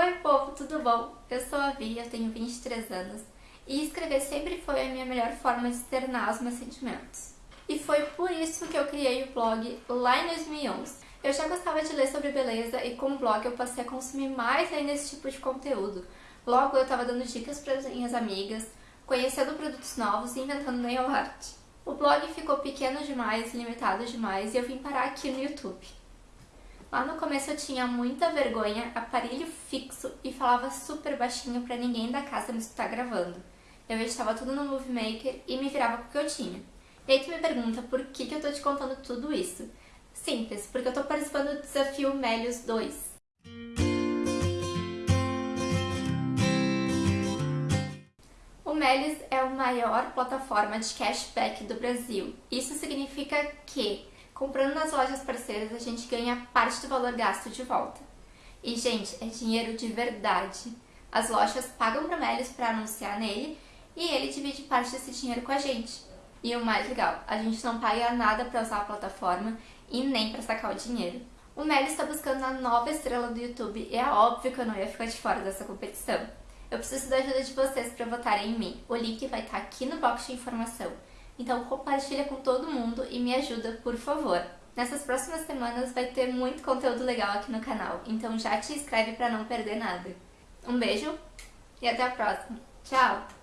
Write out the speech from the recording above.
Oi povo, tudo bom? Eu sou a Vi, eu tenho 23 anos e escrever sempre foi a minha melhor forma de externar os meus sentimentos. E foi por isso que eu criei o blog lá em 2011. Eu já gostava de ler sobre beleza e com o blog eu passei a consumir mais ainda esse tipo de conteúdo. Logo eu estava dando dicas para as minhas amigas, conhecendo produtos novos e inventando nail art. O blog ficou pequeno demais, limitado demais e eu vim parar aqui no YouTube. Lá no começo eu tinha muita vergonha, aparelho fixo e falava super baixinho pra ninguém da casa me escutar gravando. Eu editava tudo no Movie Maker e me virava com o que eu tinha. E aí tu me pergunta por que, que eu tô te contando tudo isso. Simples, porque eu tô participando do desafio Melios 2. O Melios é a maior plataforma de cashback do Brasil. Isso significa que Comprando nas lojas parceiras, a gente ganha parte do valor gasto de volta. E, gente, é dinheiro de verdade. As lojas pagam para Melios para anunciar nele e ele divide parte desse dinheiro com a gente. E o mais legal, a gente não paga nada para usar a plataforma e nem para sacar o dinheiro. O Melios está buscando a nova estrela do YouTube e é óbvio que eu não ia ficar de fora dessa competição. Eu preciso da ajuda de vocês para votarem em mim. O link vai estar tá aqui no box de informação. Então compartilha com todo mundo e me ajuda, por favor. Nessas próximas semanas vai ter muito conteúdo legal aqui no canal, então já te inscreve para não perder nada. Um beijo e até a próxima. Tchau!